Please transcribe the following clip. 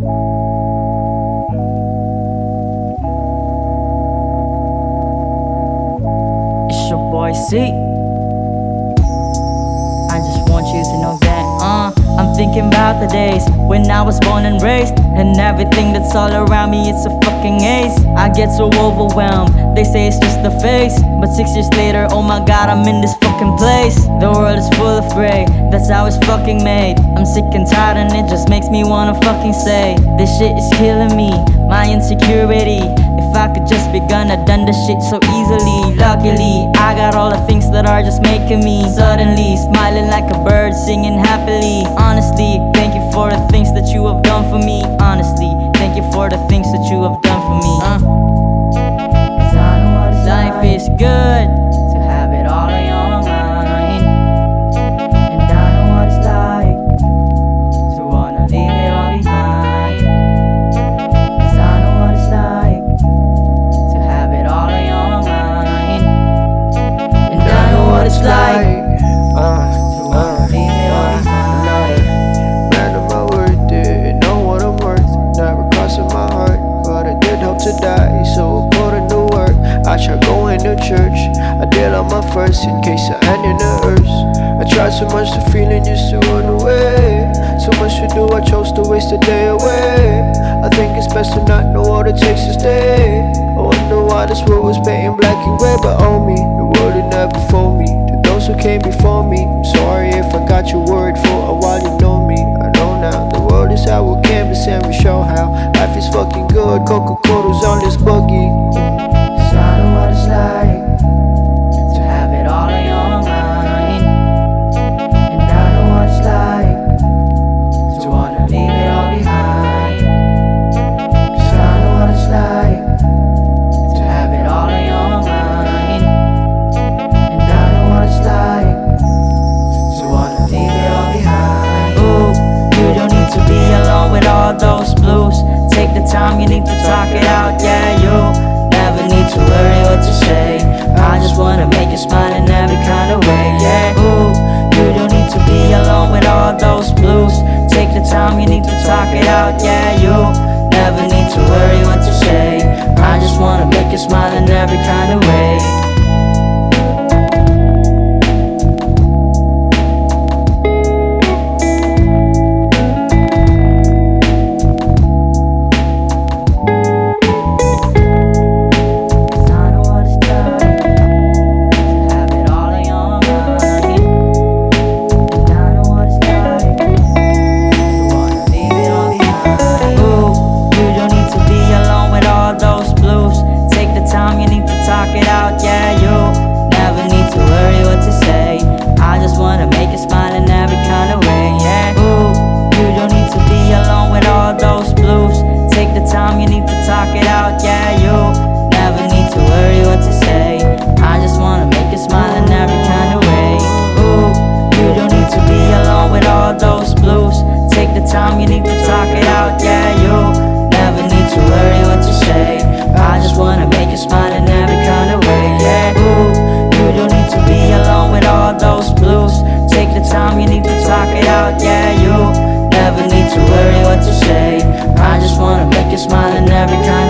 It's your boy C. thinking about the days when I was born and raised, and everything that's all around me, it's a fucking ace. I get so overwhelmed, they say it's just the face, but six years later, oh my god, I'm in this fucking place. The world is full of gray, that's how it's fucking made. I'm sick and tired, and it just makes me wanna fucking say, this shit is killing me, my insecurity. If I could just be gonna done the shit so easily Luckily, are just making me. Suddenly, smiling like a bird, singing happily. Honestly, thank you for the going to church. I did all my first in case I end in the earth. I tried so much to feeling used to run away. So much to do, I chose to waste a day away. I think it's best to not know what it takes to stay. I wonder why this world was painting black and gray, but oh me, the world did not before me. To those who came before me, I'm sorry if I got you worried for a while. You know me, I know now. The world is how our canvas and we show how life is fucking good. Coca Cola's on this boogie. To be alone with all those blues. Take the time you need to talk it out, yeah, you never need to worry what to say. I just wanna make you smile in every kind of way, yeah. Ooh, you don't need to be alone with all those blues. Take the time you need to talk it out, yeah, you never need to worry what to say. I just wanna make you smile in every kind of way. Yeah, you never need to worry what to say. I just wanna make you smile in every kind of way. Ooh, you don't need to be alone with all those blues. Take the time you need to talk it out, yeah, you never need to worry what to say. I just wanna make you smile in every kind of way, yeah. Ooh, you don't need to be alone with all those blues. Take the time you need to talk it out, yeah, you never need to worry what to say. I just wanna make you smile in every kind.